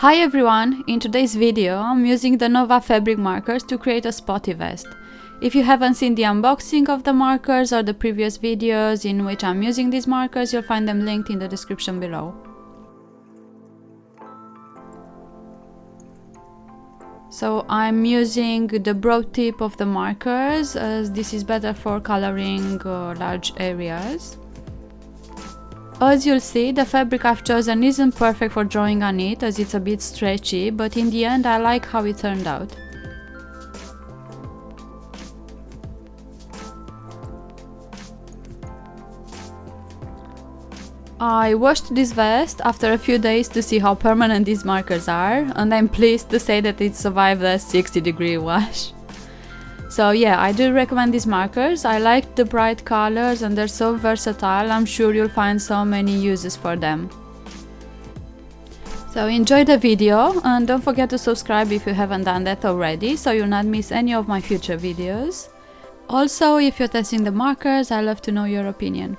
Hi everyone! In today's video I'm using the Nova fabric markers to create a spotty vest. If you haven't seen the unboxing of the markers or the previous videos in which I'm using these markers, you'll find them linked in the description below. So I'm using the broad tip of the markers as this is better for coloring uh, large areas. As you'll see, the fabric I've chosen isn't perfect for drawing on it as it's a bit stretchy, but in the end I like how it turned out. I washed this vest after a few days to see how permanent these markers are and I'm pleased to say that it survived a 60 degree wash. So yeah, I do recommend these markers. I like the bright colors and they're so versatile. I'm sure you'll find so many uses for them. So enjoy the video and don't forget to subscribe if you haven't done that already so you'll not miss any of my future videos. Also, if you're testing the markers, i love to know your opinion.